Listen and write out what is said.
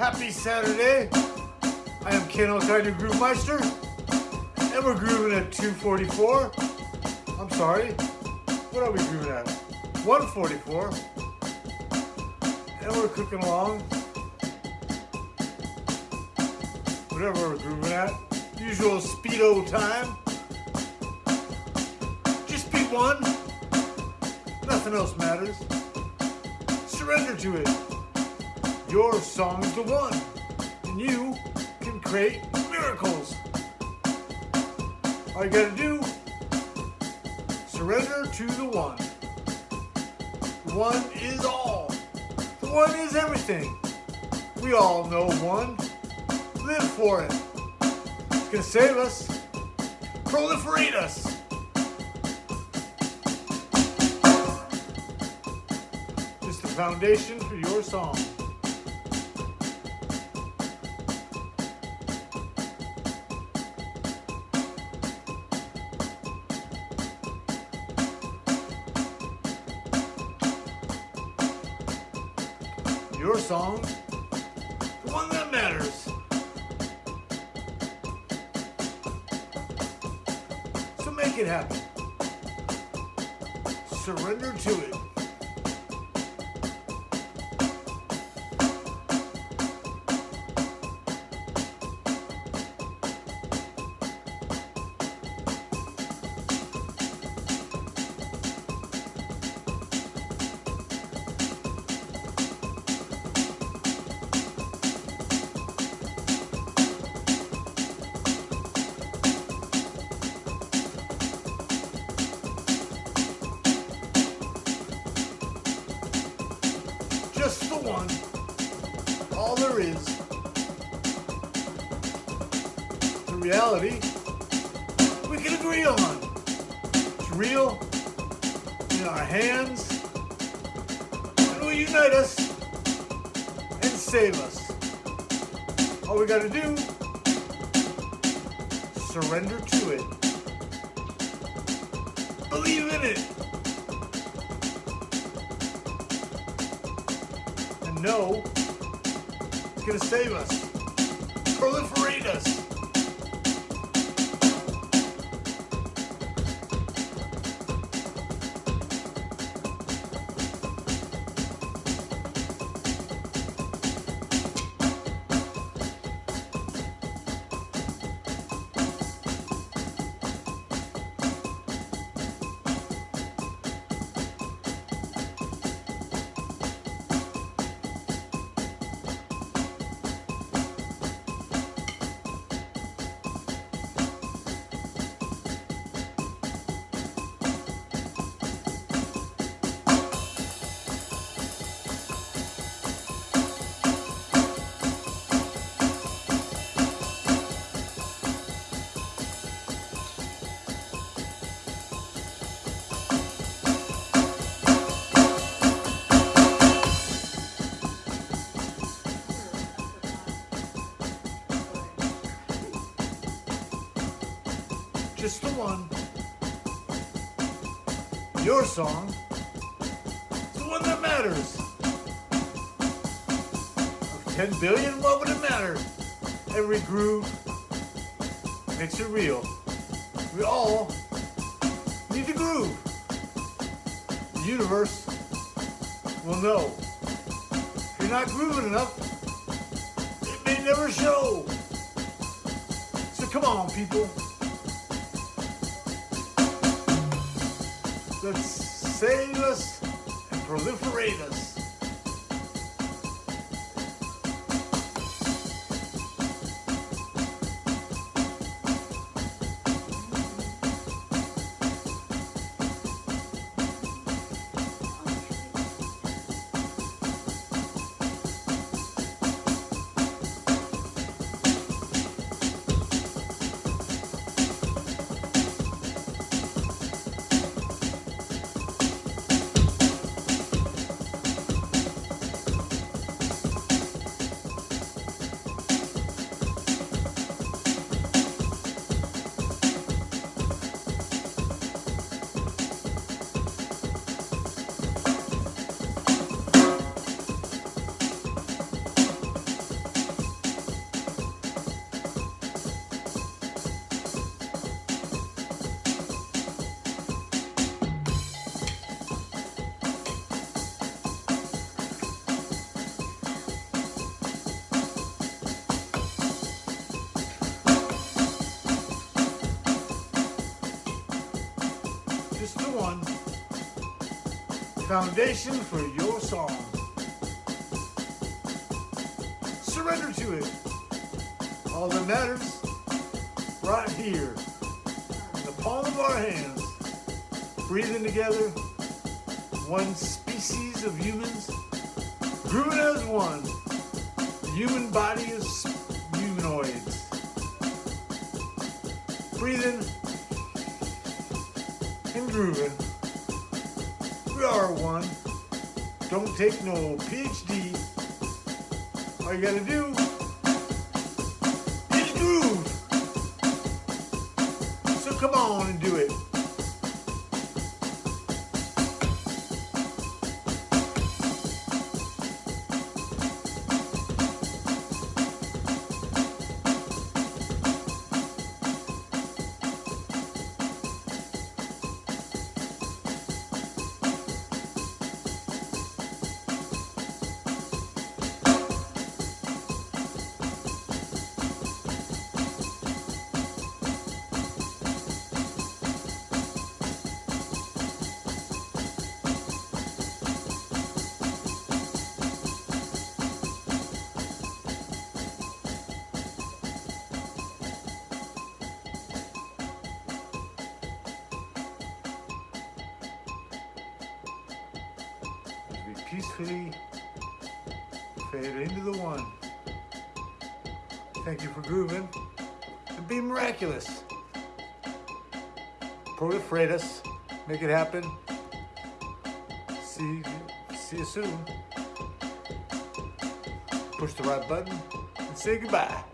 Happy Saturday. I am Ken Alkinder Groove Meister, and we're grooving at 244. I'm sorry, what are we grooving at? 144. And we're cooking along. Whatever we're grooving at. Usual speedo time. Just beat one. Nothing else matters. Surrender to it. Your song's the one. And you can create miracles. All you gotta do, surrender to the one. The one is all. The one is everything. We all know one. Live for it. It's gonna save us. Proliferate us. Just the foundation for your song. Your song, the one that matters. So make it happen. Surrender to it. All there is. The reality we can agree on. It's real in our hands. And will unite us and save us. All we gotta do, surrender to it. Believe in it. Know it's gonna save us, proliferate us. Just the one. Your song. The one that matters. Of 10 billion, what would it matter? Every groove makes it real. We all need to groove. The universe will know. If you're not grooving enough, it may never show. So come on, people. Let's save us and proliferate us. Foundation for your song. Surrender to it. All that matters, right here, in the palm of our hands, breathing together, one species of humans, grooving as one. The human body is humanoids. Breathing and grooving. We are one. Don't take no PhD. All you gotta do is groove. So come on and do it. Peacefully fade into the one. Thank you for grooving and be miraculous. Proliferate us, make it happen. See, see you soon. Push the right button and say goodbye.